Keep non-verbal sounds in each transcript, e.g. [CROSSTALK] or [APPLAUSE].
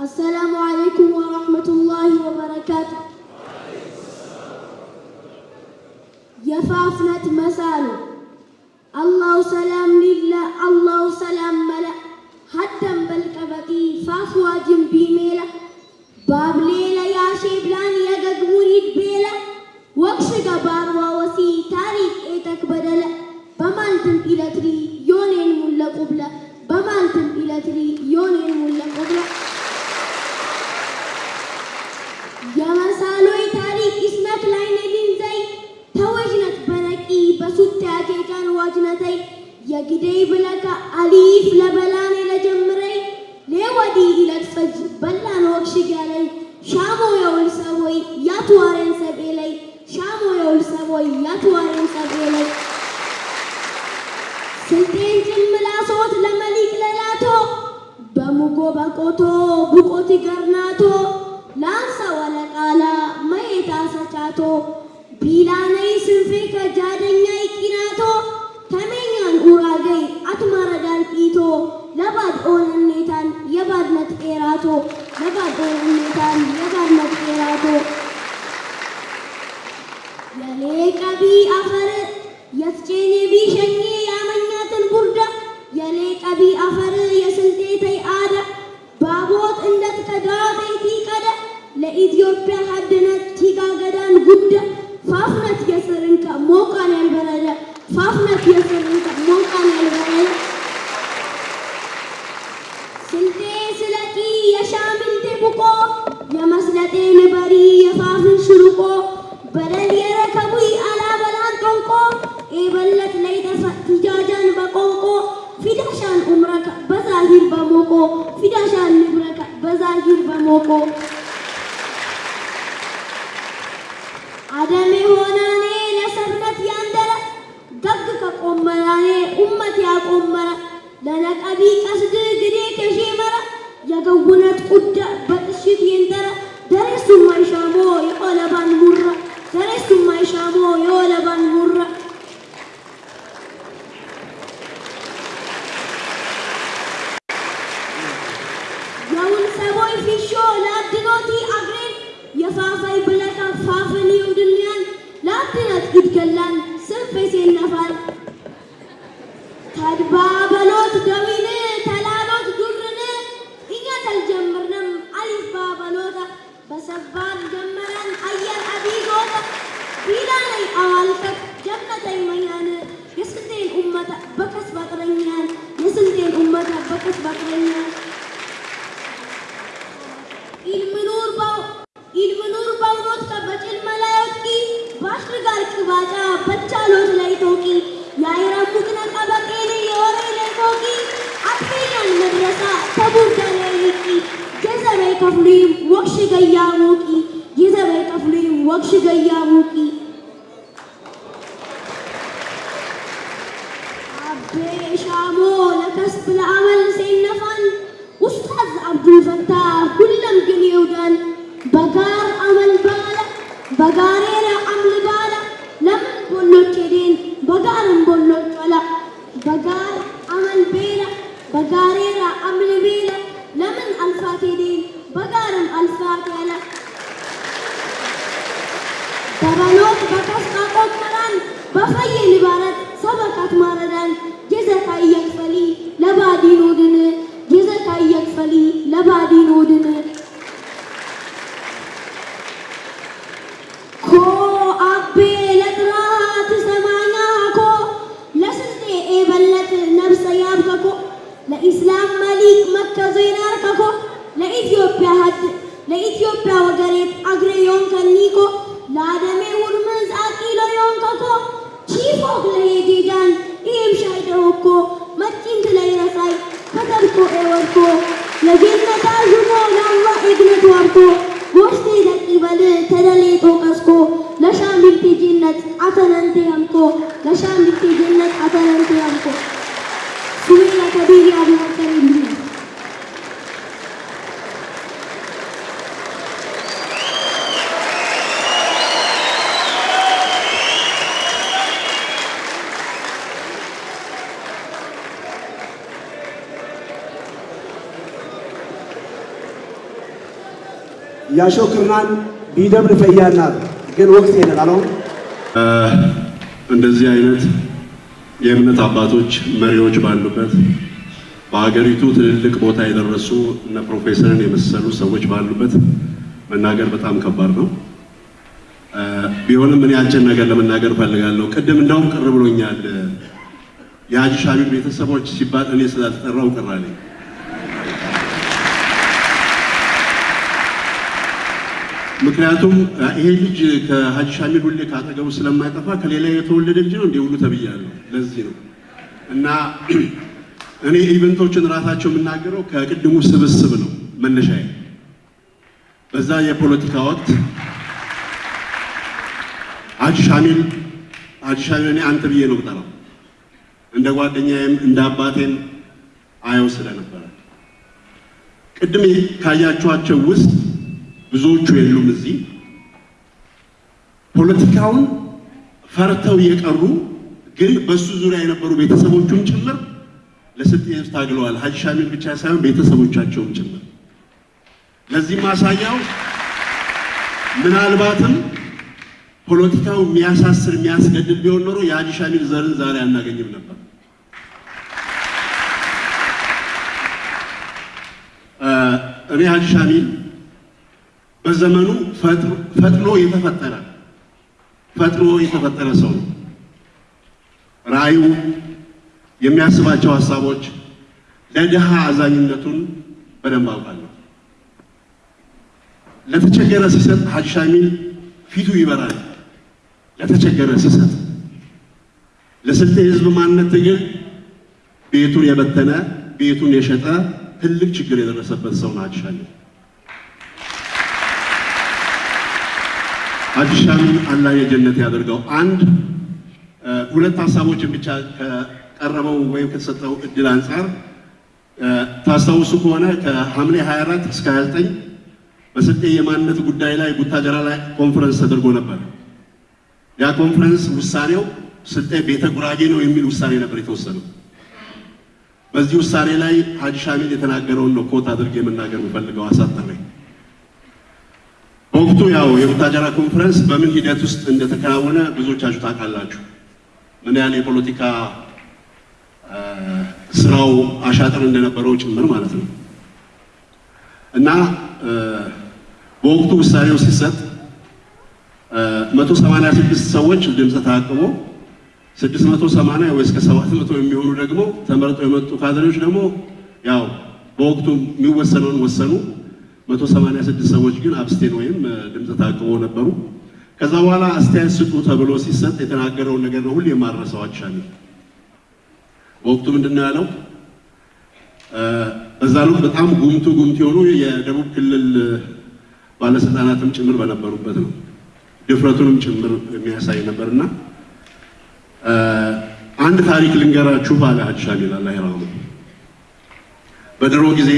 السلام عليكم ورحمة الله وبركاته. يفافنة مسالو الله سلام لله الله سلام ملا. حتى بالكبتي فافوا جنبي ميلا. باب ليلة يا شيبلان يا قدوريد بيلا. وقش قبار ووسي تاريخ إيتك بدلا. بمالتم إلى تري يونين ملا قبلا. بمالتم إلى تري يونين ملا. በሱት ያኬቃን ዋጅነተይ የጊደይ ብለከ አሊፍ ለበላኔ ለጀምረይ ሌወዲ ኢለትፈጅ በላን ወክሽግ ሻሞ የውል ሰቦይ ያትዋሬን ሰቤ ሻሞ የውል ሰቦይ ያትዋሬን ሰቤ ላይ ስልጤን ጭምላሶት ለመሊቅ ለላቶ በሙጎ በቆቶ ቡቆቲ ገርናቶ ላንሳ ወለቃላ መየታ ሰቻቶ ቢላነይ ስንፌ ከጃደኛ ይቂናቶ ተሜኛን ኡራገይ አትማረዳን ቂቶ ለባድ ኦነኔታን የባድነት ኤራቶ ለባድ ኦነኔታን የባድነት ኤራቶ። የሌ ቀቢ አፈር የፍቼኔ ቢሸኜ ያመኛትን ቡርዳ የሌ ቀቢ አፈር የስልጤ ተይ አዳ ባቦት እንደት ከዳቤቲ ቀደ ለኢትዮጵያ ሀድነት ቲጋ ገዳን ጉዳ 天生丽 የዘበይ ከፍሉይም ወክሽ ገያ ሙቂ የዘበይ ከፍሉይም ወክሽ ገያ ሙቂ ያሾክርናን ቢደብር ፈያናት ግን ወቅት አለው እንደዚህ አይነት የእምነት አባቶች መሪዎች ባሉበት በሀገሪቱ ትልልቅ ቦታ የደረሱ እነ ፕሮፌሰርን የመሰሉ ሰዎች ባሉበት መናገር በጣም ከባድ ነው። ቢሆንም እኔ አጭር ነገር ለመናገር እፈልጋለሁ። ቅድም እንደውም ቅር ብሎኛል። የሀጂ ሻሚል ቤተሰቦች ሲባል እኔ ስላልተጠራው ቅር ምክንያቱም ይሄ ልጅ ከሀጂ ሻሚል ሁሌ ካጠገቡ ስለማይጠፋ ከሌላ የተወለደ ልጅ ነው እንዲህ ሁሉ ተብያለሁ። ለዚህ ነው እና [CLEARS THROAT] እኔ event ኦችን ራሳቸው የምናገረው ከቅድሙ ስብስብ ነው መነሻዬ። በዛ የፖለቲካ ወቅት ሀጂ ሻሚል ሀጂ ሻሚል እኔ አንተ ብዬ ነው የምጠራው እንደ ጓደኛዬም እንደ አባቴም አየው ስለነበረ ቅድም ካያችኋቸው ውስጥ ብዙዎቹ የሉም እዚህ ፖለቲካውን ፈርተው የቀሩ ግን በሱ ዙሪያ የነበሩ ቤተሰቦቹም ጭምር ለስልጤ ሕዝብ ታግለዋል። ሀጂ ሻሚል ብቻ ሳይሆን ቤተሰቦቻቸውም ጭምር። ለዚህ ማሳያው ምናልባትም ፖለቲካው የሚያሳስር የሚያስገድል ቢሆን ኖሮ የሀጂ ሻሚል ዘርን ዛሬ አናገኝም ነበር። እኔ ሀጂ ሻሚል በዘመኑ ፈጥኖ የተፈጠረ ፈጥኖ የተፈጠረ ሰው ነው። ራእዩ፣ የሚያስባቸው ሀሳቦች፣ ለድሃ አዛኝነቱን በደንብ አውቃለሁ። ለተቸገረ ሲሰጥ ሀጂ ሻሚል ፊቱ ይበራል። ለተቸገረ ሲሰጥ ለስልጤ ህዝብ ማንነት ትግል ቤቱን የበተነ ቤቱን የሸጠ ትልቅ ችግር የደረሰበት ሰው ነው ሀጂ ሻሚል። ሀጂ ሻሚል አላህ የጀነት ያደርገው። አንድ ሁለት ሀሳቦችን ብቻ ከቀረበው ወይም ከተሰጠው እድል አንጻር ታስታውሱ ከሆነ ከሐምሌ 24 እስከ 29 በስልጤ የማንነት ጉዳይ ላይ ቡታጀራ ላይ ኮንፈረንስ ተደርጎ ነበር። ያ ኮንፈረንስ ውሳኔው ስልጤ ቤተ ጉራጌ ነው የሚል ውሳኔ ነበር የተወሰነው። በዚህ ውሳኔ ላይ ሀጂ ሻሚል የተናገረውን ነው quote አድርጌ የመናገር የምፈልገው አሳጠሬ። በወቅቱ ያው የቡታጀራ ኮንፈረንስ በምን ሂደት ውስጥ እንደተከናወነ ብዙዎቻችሁ ታውቃላችሁ። ምን ያህል የፖለቲካ ስራው አሻጥር እንደነበረው ጭምር ማለት ነው እና በወቅቱ ውሳኔው ሲሰጥ 186 ሰዎች ድምፅ ተአቅቦ 680 ወይ እስከ 700 የሚሆኑ ደግሞ ተመርጠው የመጡ ካድሬዎች ደግሞ ያው በወቅቱ የሚወሰነውን ወሰኑ። 186 ሰዎች ግን አብስቴን ወይም ድምፅ ተአቅቦ ነበሩ። ከዛ በኋላ አስተያየት ስጡ ተብሎ ሲሰጥ የተናገረውን ነገር ነው ሁሌ ሀጂ ሻሚል። በወቅቱ ምንድን ነው ያለው? በዛ ወቅት በጣም ጉምቱ ጉምቱ የሆኑ የደቡብ ክልል ባለስልጣናትም ጭምር በነበሩበት ነው። ድፍረቱንም ጭምር የሚያሳይ ነበርና አንድ ታሪክ ልንገራችሁ ሻሚል አላህ ይርሐመው። በድሮ ጊዜ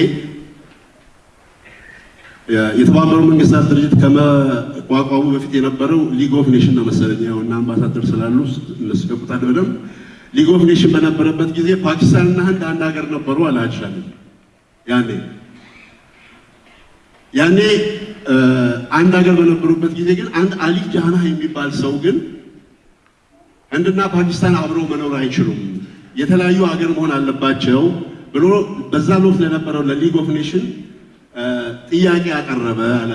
የተባበሩት መንግስታት ድርጅት ከመቋቋሙ በፊት የነበረው League of Nation ነው መሰለኝ። ያው እና አምባሳደር ስላሉ እነሱ ገቡታል በደንብ League of Nation በነበረበት ጊዜ ፓኪስታንና ህንድ አንድ ሀገር ነበሩ አለ ያኔ ያኔ አንድ ሀገር በነበሩበት ጊዜ ግን አንድ አሊ ጃናህ የሚባል ሰው ግን ህንድና ፓኪስታን አብረው መኖር አይችሉም፣ የተለያዩ ሀገር መሆን አለባቸው ብሎ በዛ ወቅት ለነበረው ለ League of Nation ጥያቄ አቀረበ አለ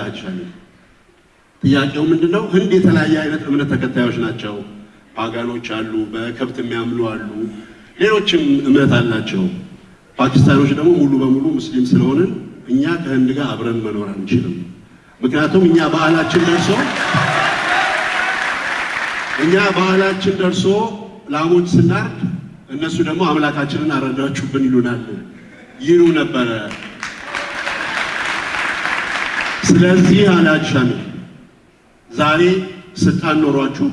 ጥያቄው ምንድነው? ህንድ የተለያየ አይነት እምነት ተከታዮች ናቸው። ፓጋኖች አሉ፣ በከብት የሚያምሉ አሉ፣ ሌሎችም እምነት አላቸው። ፓኪስታኖች ደግሞ ሙሉ በሙሉ ሙስሊም ስለሆንን እኛ ከህንድ ጋር አብረን መኖር አንችልም። ምክንያቱም እኛ ባህላችን ደርሶ እኛ ባህላችን ደርሶ ላሞች ስናርድ እነሱ ደግሞ አምላካችንን አረዳችሁብን ይሉናል ይሉ ነበረ። ስለዚህ ሻሚል ዛሬ ስልጣን ኖሯችሁ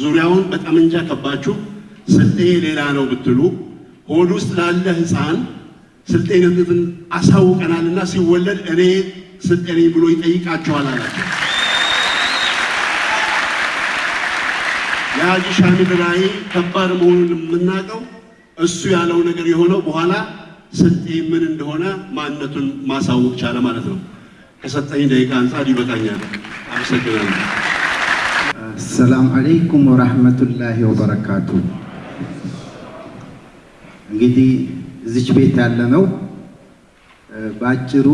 ዙሪያውን በጠመንጃ ከባችሁ ስልጤ ሌላ ነው ብትሉ ሆድ ውስጥ ላለ ህፃን ስልጤነትን አሳውቀናልና ሲወለድ እኔ ስልጤ ነኝ ብሎ ይጠይቃቸዋል አላቸው። የሀጂ ሻሚል ራዕይ ከባድ መሆኑን የምናውቀው እሱ ያለው ነገር የሆነው በኋላ ስልጤ ምን እንደሆነ ማንነቱን ማሳወቅ ቻለ ማለት ነው። ከሰጠኝ ደቂቃ አንጻር ይበቃኛል። አመሰግናለሁ። ሰላም አለይኩም ወራህመቱላሂ ወበረካቱ። እንግዲህ እዚች ቤት ያለ ነው በአጭሩ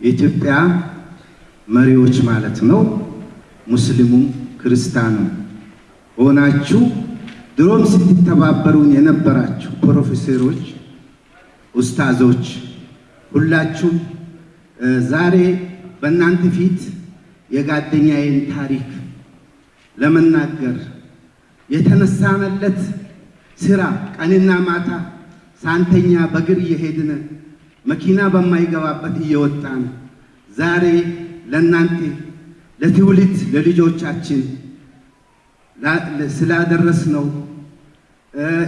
የኢትዮጵያ መሪዎች ማለት ነው። ሙስሊሙም ክርስቲያኑም ሆናችሁ ድሮም ስትተባበሩን የነበራችሁ ፕሮፌሰሮች፣ ኡስታዞች ሁላችሁም ዛሬ በእናንተ ፊት የጓደኛዬን ታሪክ ለመናገር የተነሳነለት ስራ ቀንና ማታ ሳንተኛ በእግር እየሄድን መኪና በማይገባበት እየወጣን ዛሬ ለእናንተ ለትውልድ ለልጆቻችን ስላደረስ ነው።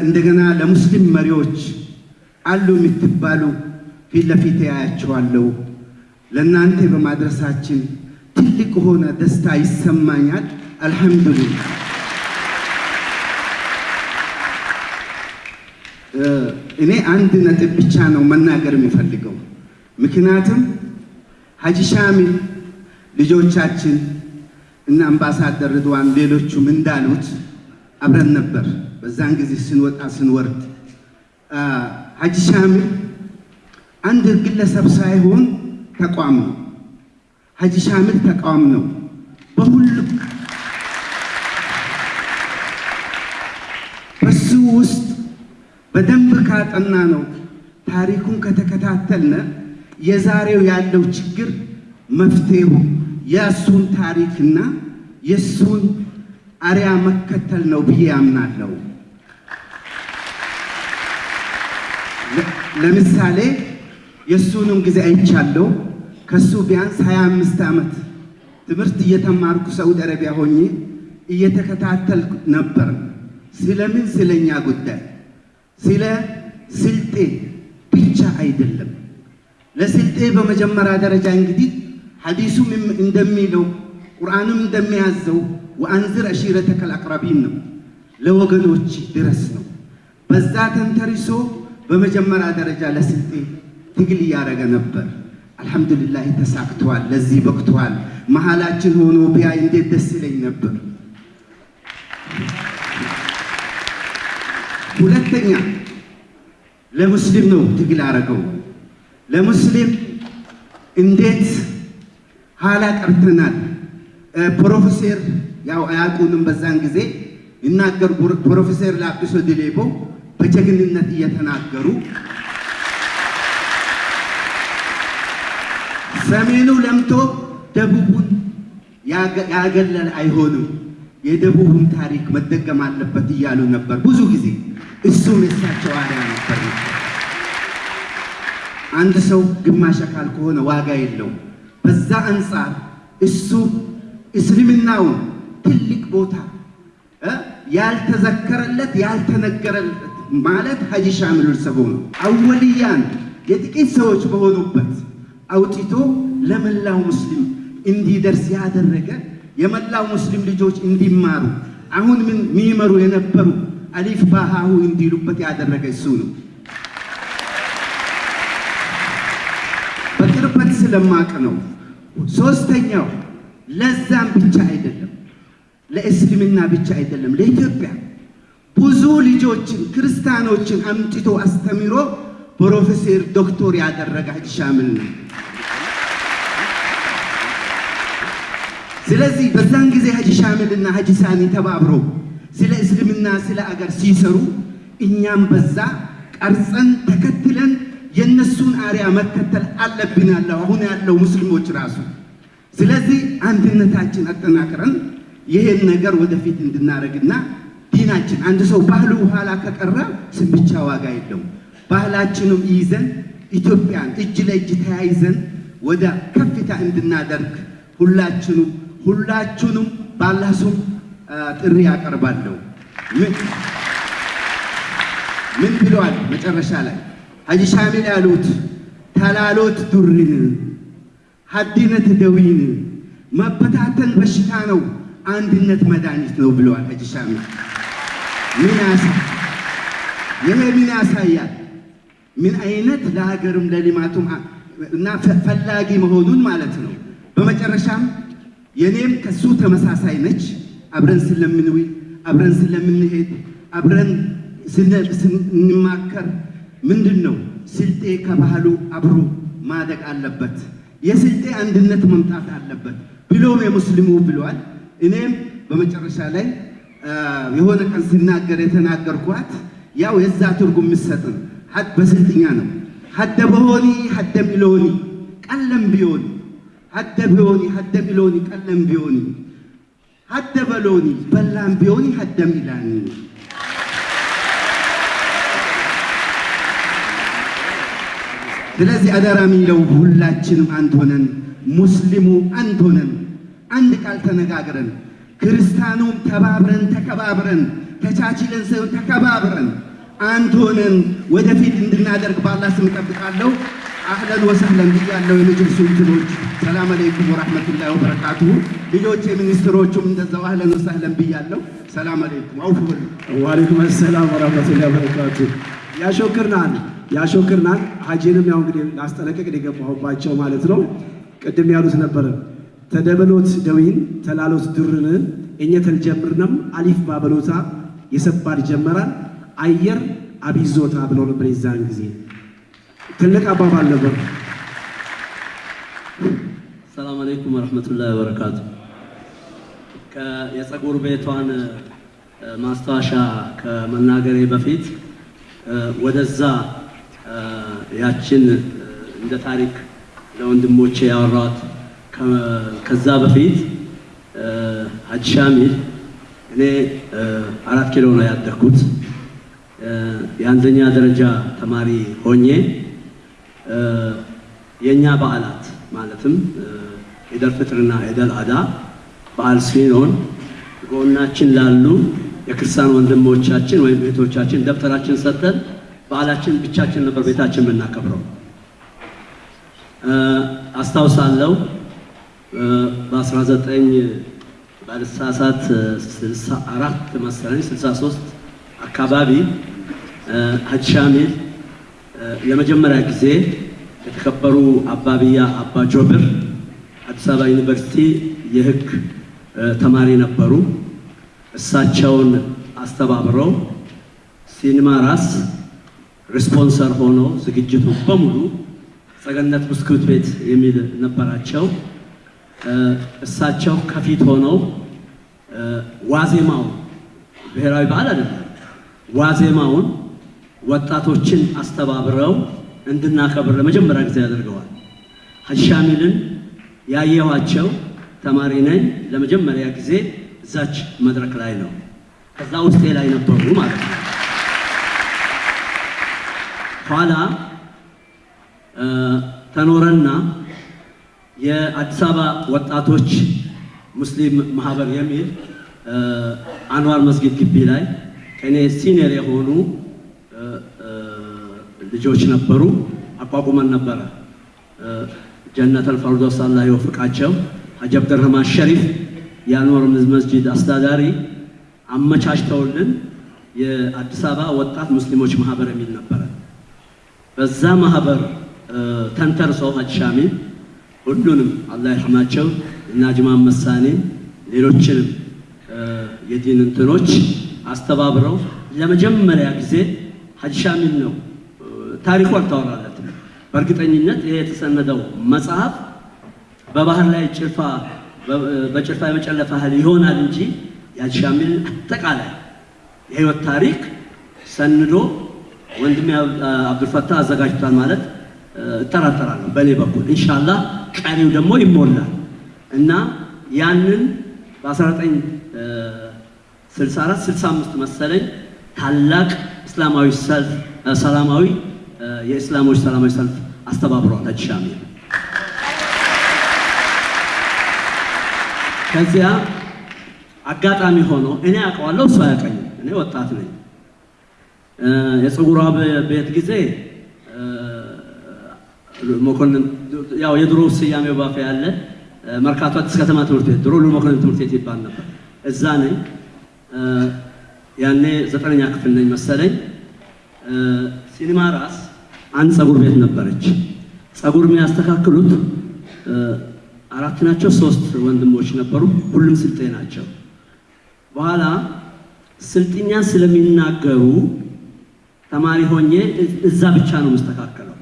እንደገና ለሙስሊም መሪዎች አሉ የምትባሉ ፊት ለፊት ያያቸዋለሁ። ለእናንተ በማድረሳችን ትልቅ ሆነ ደስታ ይሰማኛል። አልሐምዱሊላህ። እኔ አንድ ነጥብ ብቻ ነው መናገር የሚፈልገው። ምክንያቱም ሀጂ ሻሚል ልጆቻችን እና አምባሳደር ርድዋን ሌሎቹም እንዳሉት አብረን ነበር በዛን ጊዜ ስንወጣ ስንወርድ። ሀጂ ሻሚል አንድ ግለሰብ ሳይሆን ተቋም ነው። ሀጂ ሻሚል ተቋም ነው። በሁሉም በሱ ውስጥ በደንብ ካጠና ነው ታሪኩን ከተከታተልነ የዛሬው ያለው ችግር መፍትሄው የእሱን ታሪክና የእሱን አርያ መከተል ነው ብዬ ያምናለሁ። ለምሳሌ የእሱንም ጊዜ አይቻለሁ። ከሱ ቢያንስ 25 ዓመት ትምህርት እየተማርኩ ሳውዲ አረቢያ ሆኜ እየተከታተልኩ ነበር። ስለምን ስለኛ ጉዳይ ስለ ስልጤ ብቻ አይደለም። ለስልጤ በመጀመሪያ ደረጃ እንግዲህ ሐዲሱም እንደሚለው ቁርአንም እንደሚያዘው ወአንዝር አሺረተከል አቅረቢን ነው፣ ለወገኖች ድረስ ነው። በዛ ተንተርሶ በመጀመሪያ ደረጃ ለስልጤ ትግል እያደረገ ነበር። አልሐምዱሊላህ ተሳክተዋል፣ ለዚህ በቅተዋል። መሀላችን ሆኖ ቢያይ እንዴት ደስ ይለኝ ነበር። ሁለተኛ ለሙስሊም ነው ትግል አረገው። ለሙስሊም እንዴት ኋላ ቀርተናል። ፕሮፌሰር ያው አያውቁንም በዛን ጊዜ ይናገሩ። ፕሮፌሰር ላጲሶ ድሌቦ በጀግንነት እየተናገሩ ሰሜኑ ለምቶ ደቡቡን ያገለል አይሆንም፣ የደቡቡን ታሪክ መደገም አለበት እያሉ ነበር ብዙ ጊዜ። እሱም የሳቸው አርያ ነበር። አንድ ሰው ግማሽ አካል ከሆነ ዋጋ የለውም። በዛ አንጻር እሱ እስልምናውን ትልቅ ቦታ ያልተዘከረለት ያልተነገረለት ማለት ሀጂ ሻሚል ሰቦ ነው። አወልያን የጥቂት ሰዎች በሆኑበት አውጥቶ ለመላው ሙስሊም እንዲደርስ ያደረገ የመላው ሙስሊም ልጆች እንዲማሩ አሁን ምን የሚመሩ የነበሩ አሊፍ ባሃሁ እንዲሉበት ያደረገ እሱ ነው። በቅርበት ስለማቅ ነው። ሶስተኛው ለዛም ብቻ አይደለም፣ ለእስልምና ብቻ አይደለም፣ ለኢትዮጵያ ብዙ ልጆችን ክርስቲያኖችን አምጥቶ አስተምሮ ፕሮፌሰር ዶክተር ያደረገ ሀጂ ሻሚል ነው። ስለዚህ በዛን ጊዜ ሀጂ ሻሚል እና ሀጂ ሳኒ ተባብሮ ስለ እስልምና ስለ አገር ሲሰሩ እኛም በዛ ቀርጸን ተከትለን የእነሱን አርያ መከተል አለብን ያለው አሁን ያለው ሙስሊሞች ራሱ። ስለዚህ አንድነታችን አጠናክረን ይሄን ነገር ወደፊት እንድናደርግና ዲናችን አንድ ሰው ባህሉ ኋላ ከቀረ ስም ብቻ ዋጋ የለውም። ባህላችንም ይዘን ኢትዮጵያን እጅ ለእጅ ተያይዘን ወደ ከፍታ እንድናደርግ ሁላችንም ሁላችሁንም ባላህ ስም ጥሪ ያቀርባለሁ። ምን ብለዋል መጨረሻ ላይ ሀጂ ሻሚል ያሉት ተላሎት ዱሪን ሀዲነት ደዊን መበታተን በሽታ ነው፣ አንድነት መድኃኒት ነው ብለዋል ሀጂ ሻሚል። ምን ያሳ ይሄ ምን ያሳያል? ምን አይነት ለሀገርም ለልማቱም እና ፈላጊ መሆኑን ማለት ነው። በመጨረሻም የኔም ከሱ ተመሳሳይ ነች። አብረን ስለምንውል፣ አብረን ስለምንሄድ፣ አብረን ስንማከር ምንድን ነው ስልጤ ከባህሉ አብሮ ማደግ አለበት፣ የስልጤ አንድነት መምጣት አለበት ብሎም የሙስሊሙ ብሏል። እኔም በመጨረሻ ላይ የሆነ ቀን ሲናገር የተናገርኳት ያው የዛ ትርጉም የሚሰጥ ነው። በስልጥኛ ነው። ሀደ በሆኒ ሀደ ሚሎኒ ቀለም ቢዮኒ ሀደ ቢዮኒ ሀደ ሚሎኒ ቀለም ቢዮኒ ሀደ በሎኒ በላም ቢዮኒ ሀደ ሚላኒ ስለዚህ አደራ የሚለው ሁላችንም አንድ ሆነን ሙስሊሙ አንድ ሆነን አንድ ቃል ተነጋግረን ክርስቲያኑም ተባብረን ተከባብረን ተቻችለን ሳይሆን ተከባብረን አንድ ሆነን ወደፊት እንድናደርግ ባላህ ስም እጠብቃለሁ። አህለን ወሰህለን ብያለሁ። የመጅልሱ እንትኖች ሰላም አለይኩም ወራህመቱላሂ ወበረካቱሁ። ልጆች የሚኒስትሮቹም እንደዛው አህለን ወሰህለን ብያለሁ። ሰላም አለይኩም አውፍ በሉ። ሰላም ወራህመቱላሂ ወበረካቱ። ያሾክርናል ያሾክርናል። ሀጂንም ያው እንግዲህ ላስጠነቀቅ ነው የገባሁባቸው ማለት ነው። ቅድም ያሉት ነበረ ተደበሎት ደዊን ተላሎት ድርን እኘ አሊፍ ባበሎታ የሰባድ ጀመራል አየር አቢዞታ ብለው ነበር የዛን ጊዜ ትልቅ አባባል ነበር። ሰላም አለይኩም ወረህመቱላሂ ወበረካቱ። የፀጉር ቤቷን ማስታወሻ ከመናገሬ በፊት ወደዛ ያችን እንደ ታሪክ ለወንድሞቼ ያወራኋት ከ- ከዛ በፊት ሀጂ ሻሚል እኔ አራት ኪሎ ነው ያደግኩት። የአንደኛ ደረጃ ተማሪ ሆኜ የእኛ በዓላት ማለትም ኢደል ፍጥርና ኢደል አዳ በዓል ሲሆን ጎናችን ላሉ የክርስቲያን ወንድሞቻችን ወይም ቤቶቻችን ደብተራችን ሰጥተን በዓላችን ብቻችን ነበር ቤታችን የምናከብረው። አስታውሳለሁ እ፣ በ19 ባልሳሳት 64 መሰለኝ 63 አካባቢ ሀጂ ሻሚል ለመጀመሪያ ጊዜ የተከበሩ አባቢያ አባ ጆብር አዲስ አበባ ዩኒቨርሲቲ የሕግ እ፣ ተማሪ ነበሩ። እሳቸውን አስተባብረው ሲኒማ ራስ ስፖንሰር ሆኖ ዝግጅቱ በሙሉ ገነት ብስኩት ቤት የሚል ነበራቸው። እሳቸው ከፊት ሆነው እ፣ ዋዜማው ብሔራዊ በዓል አይደለም፣ ዋዜማውን ወጣቶችን አስተባብረው እንድናከብር ለመጀመሪያ ጊዜ ያደርገዋል። ሀጂ ሻሚልን ያየኋቸው ተማሪ ነኝ ለመጀመሪያ ጊዜ እዛች መድረክ ላይ ነው። ከዛ ውስጤ ላይ ነበሩ ማለት ነው። ኋላ ተኖረና የአዲስ አበባ ወጣቶች ሙስሊም ማህበር የሚል አንዋር መስጊድ ግቢ ላይ ከእኔ ሲኒየር የሆኑ ልጆች ነበሩ። አቋቁመን ነበረ። ጀነተል ፈርዶስ አላህ ይወፍቃቸው። ሀጂ አብደረህማን ሸሪፍ የአንዋር መስጂድ አስተዳዳሪ አመቻችተውልን የአዲስ አበባ ወጣት ሙስሊሞች ማህበር የሚል ነበረ። በዛ ማህበር እ፣ ተንተርሰው ሀጂ ሻሚል ሁሉንም አላህ ይርሐማቸው እና ጅማን መሳኔን ሌሎችንም የዲን እንትኖች አስተባብረው ለመጀመሪያ ጊዜ ሀጂ ሻሚል ነው ታሪኩ አልተወራለትም። በእርግጠኝነት ይሄ የተሰነደው መጽሐፍ በባህር ላይ ጭልፋ በጭልፋ የመጨለፍ ያህል ይሆናል እንጂ የሀጂ ሻሚል አጠቃላይ የህይወት ታሪክ ሰንዶ ወንድሜ አብ- አብዱልፈታህ አዘጋጅቷል ማለት እጠራጠራለሁ። በእኔ በኩል ኢንሻአላህ ቀሪው ደግሞ ይሞላል እና ያንን በ1964 65 መሰለኝ ታላቅ እስላማዊ ሰልፍ ሰላማዊ የእስላሞች ሰላማዊ ሰልፍ አስተባብሯል ሀጂ ሻሚል። ከዚያ አጋጣሚ ሆኖ እኔ አውቀዋለሁ፣ እሱ አያውቀኝም። እኔ ወጣት ነኝ። የፀጉሯ ቤት ጊዜ መኮንን ያው የድሮ ስያሜው ባፌ ያለ መርካቶ ከተማ ትምህርት ቤት ድሮ ሉ መኮንን ትምህርት ቤት ይባል ነበር። እዛ ነኝ። ያኔ ዘጠነኛ ክፍል ነኝ መሰለኝ። ሲኒማ ራስ አንድ ፀጉር ቤት ነበረች። ጸጉር የሚያስተካክሉት አራት ናቸው፣ ሶስት ወንድሞች ነበሩ። ሁሉም ስልጤ ናቸው። በኋላ ስልጥኛ ስለሚናገሩ ተማሪ ሆኜ እዛ ብቻ ነው የምስተካከለው።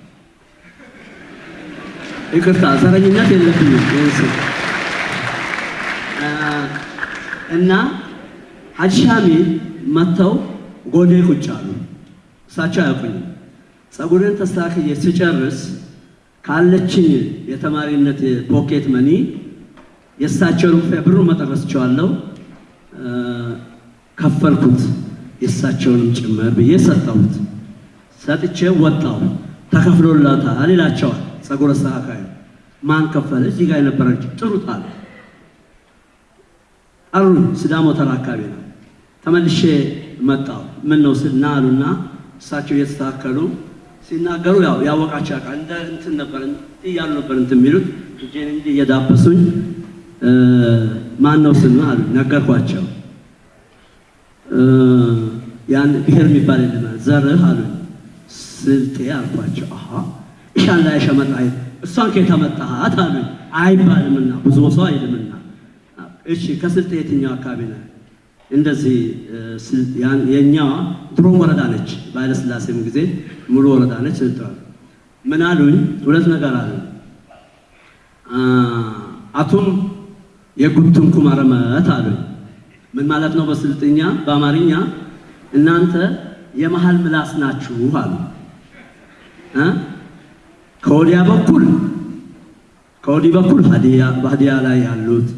ይቅርታ ዘረኝነት የለብኝም። እና ሀጂ ሻሚል መጥተው ጎኔ ቁጭ አሉ። እሳቸው አያውቁኝም። ጸጉሬን ተስተካክዬ ስጨርስ ካለችኝ የተማሪነት ፖኬት መኒ የእሳቸውን ብሩ መጠረስ ችዋለሁ ከፈልኩት የእሳቸውንም ጭምር ብዬ ሰጠሁት። ሰጥቼ ወጣሁ። ተከፍሎላታል ይላቸዋል ጸጉር አስተካካዩ። ማን ከፈለ? እዚህ ጋር የነበረች ጥሩት አለ። ጠሩኝ። ሲዳሞ ተራ አካባቢ ነው። ተመልሼ መጣሁ። ምን ነው ስል ና አሉና እሳቸው እየተስተካከሉ ሲናገሩ ያው ያወቃቸው ያውቃል። እንደ እንትን ነበር እያሉ ነበር እንትን የሚሉት እጄን እንዲህ እየዳበሱኝ ማን ነው ነው አሉኝ። ነገርኳቸው። ያን ብሔር የሚባል የለም ዘርህ አሉኝ። ስልጤ አልኳቸው። አሀ እሻን ላይ ሸመጣ እሷን ከየት አመጣሃት አይባልምና ብዙ ሰው አይልምና እሺ ከስልጤ የትኛው አካባቢ ነው? እንደዚህ የኛዋ ድሮም ወረዳ ነች። በኃይለሥላሴም ጊዜ ሙሉ ወረዳ ነች። ስልጤ ምን አሉኝ? ሁለት ነገር አሉኝ። አ፣ አቱም የጉቱም ኩማረመት አሉኝ። ምን ማለት ነው? በስልጥኛ በአማርኛ እናንተ የመሃል ምላስ ናችሁ አሉ።? ከወዲያ በኩል ከወዲህ በኩል ሀዲያ ላይ ያሉት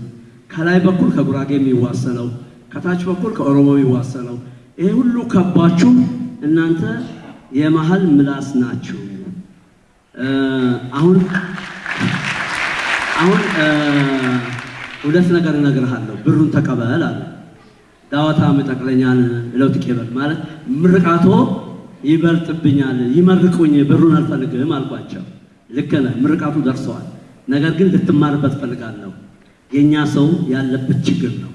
ከላይ በኩል ከጉራጌ የሚዋሰነው ከታች በኩል ከኦሮሞ የሚዋሰነው ይሄ ሁሉ ከባችሁ እናንተ የመሃል ምላስ ናችሁ። አሁን አሁን ሁለት ነገር እነግርሃለሁ፣ ብሩን ተቀበል አለ። ዳወታ መጠቅለኛን ለውጥ ቄበል ማለት ምርቃቶ ይበልጥብኛል፣ ይመርቁኝ፣ ብሩን አልፈልግም አልኳቸው። ልክ ነህ፣ ምርቃቱ ደርሰዋል። ነገር ግን ልትማርበት ፈልጋለሁ። የእኛ ሰው ያለበት ችግር ነው።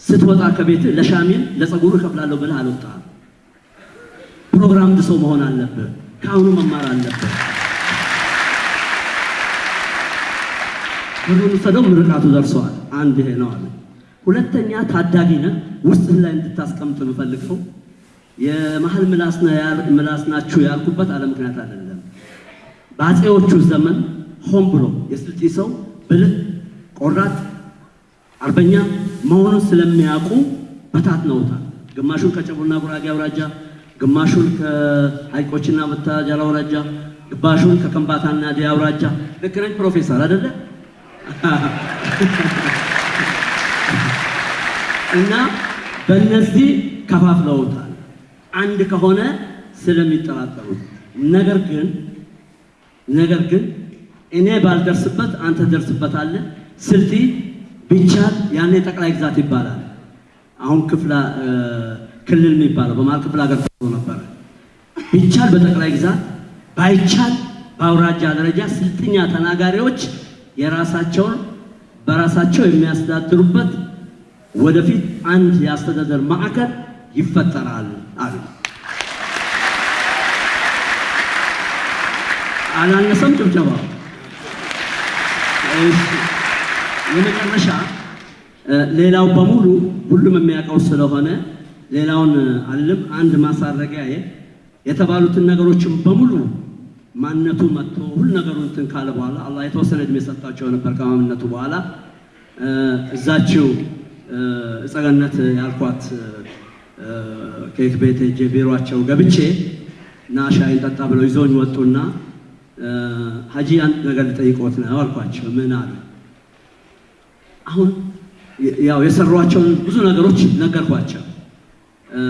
ስትወጣ ከቤት ለሻሚል ለጸጉሩ እከፍላለሁ ብለህ አልወጣህም። ፕሮግራም ሰው መሆን አለብህ። ከአሁኑ መማር አለብህ። ብሩን ውሰደው፣ ምርቃቱ ደርሰዋል። አንድ ይሄ ነው አለ። ሁለተኛ ታዳጊ ነህ፣ ውስጥህ ላይ እንድታስቀምጥ የምፈልገው የመሀል ምላስ ናችሁ ያልኩበት አለ ምክንያት አይደለም። በአፄዎቹ ዘመን ሆን ብሎ የስልጤ ሰው ብልህ፣ ቆራጥ፣ አርበኛ መሆኑን ስለሚያውቁ በታትነውታል። ግማሹን ከጨቡና ጉራጌ አውራጃ፣ ግማሹን ከሀይቆችና መታጃራ አውራጃ፣ ግማሹን ከከምባታና ዲያ አውራጃ። ልክ ነኝ ፕሮፌሰር አይደለ? [LAUGHS] እና በእነዚህ ከፋፍለውታል። አንድ ከሆነ ስለሚጠራጠሩት። ነገር ግን ነገር ግን እኔ ባልደርስበት አንተ ደርስበታለህ። ስልጢ ቢቻል ያኔ ጠቅላይ ግዛት ይባላል። አሁን ክፍላ እ፣ ክልል የሚባለው በመሀል ክፍለ ሀገር ነበረ። ቢቻል በጠቅላይ ግዛት ባይቻል በአውራጃ ደረጃ ስልጥኛ ተናጋሪዎች የራሳቸውን በራሳቸው የሚያስተዳድሩበት ወደፊት አንድ የአስተዳደር ማዕከል ይፈጠራል አሉ። አላነሰም ጭብጨባ። የመጨረሻ ሌላው በሙሉ ሁሉም የሚያውቀው ስለሆነ ሌላውን አልልም። አንድ ማሳረጊያዬ የተባሉትን ነገሮችን በሙሉ ማንነቱ መጥቶ ሁሉ ነገሩ እንትን ካለ በኋላ አላህ የተወሰነ እድሜ ሰጣቸው ነበር ከማምነቱ በኋላ እዛችው እጸገነት ያልኳት ኬክ ቤት ሄጄ ቢሯቸው ገብቼ ና ሻይን ጠጣ ብለው ይዘውኝ ወጡና ሀጂ አንድ ነገር ልጠይቅዎት ነው አልኳቸው። ምን አሉ? አሁን ያው የሰሯቸውን ብዙ ነገሮች ነገርኳቸው። እ፣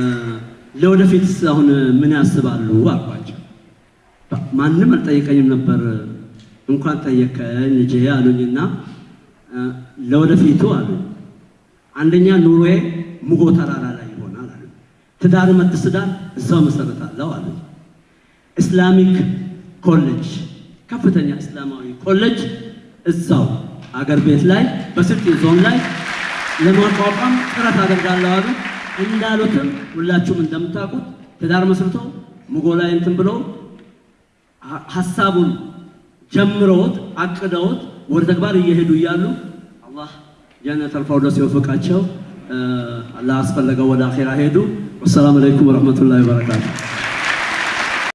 ለወደፊት አሁን ምን ያስባሉ አልኳቸው። ማንም አልጠየቀኝም ነበር። እንኳን ጠየቀኝ ልጄ አሉኝና ለወደፊቱ አሉ አንደኛ ኑሮዬ ሙጎ ተራራ ላይ ይሆናል አሉ። ትዳር መትስዳር እዛው መሰረታለሁ አሉ። Islamic ኮሌጅ ከፍተኛ እስላማዊ ኮሌጅ እዛው አገር ቤት ላይ በስልጤ ዞን ላይ ለማቋቋም ጥረት አደርጋለሁ አሉ። እንዳሉትም ሁላችሁም እንደምታውቁት ትዳር መስርተው ሙጎ ላይ እንትን ሀ- ሀሳቡን ጀምረውት አቅደውት ወደ ተግባር እየሄዱ እያሉ አላህ ጀነተል ፊርደውስ የወፈቃቸው ላስፈለገው ወደ አኼራ ሄዱ። ወሰላሙ አለይኩም ወረሕመቱላሂ ወበረካቱ።